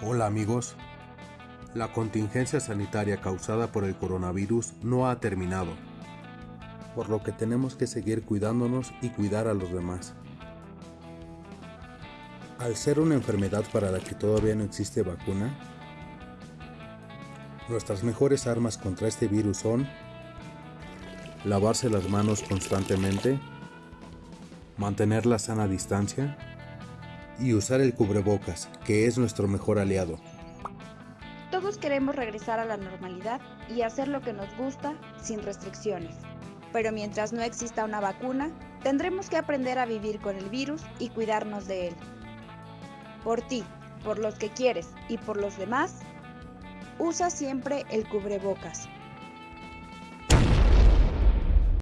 Hola amigos. La contingencia sanitaria causada por el coronavirus no ha terminado, por lo que tenemos que seguir cuidándonos y cuidar a los demás. Al ser una enfermedad para la que todavía no existe vacuna, nuestras mejores armas contra este virus son lavarse las manos constantemente, mantener la sana distancia y usar el cubrebocas, que es nuestro mejor aliado. Todos queremos regresar a la normalidad y hacer lo que nos gusta sin restricciones. Pero mientras no exista una vacuna, tendremos que aprender a vivir con el virus y cuidarnos de él. Por ti, por los que quieres y por los demás, usa siempre el cubrebocas.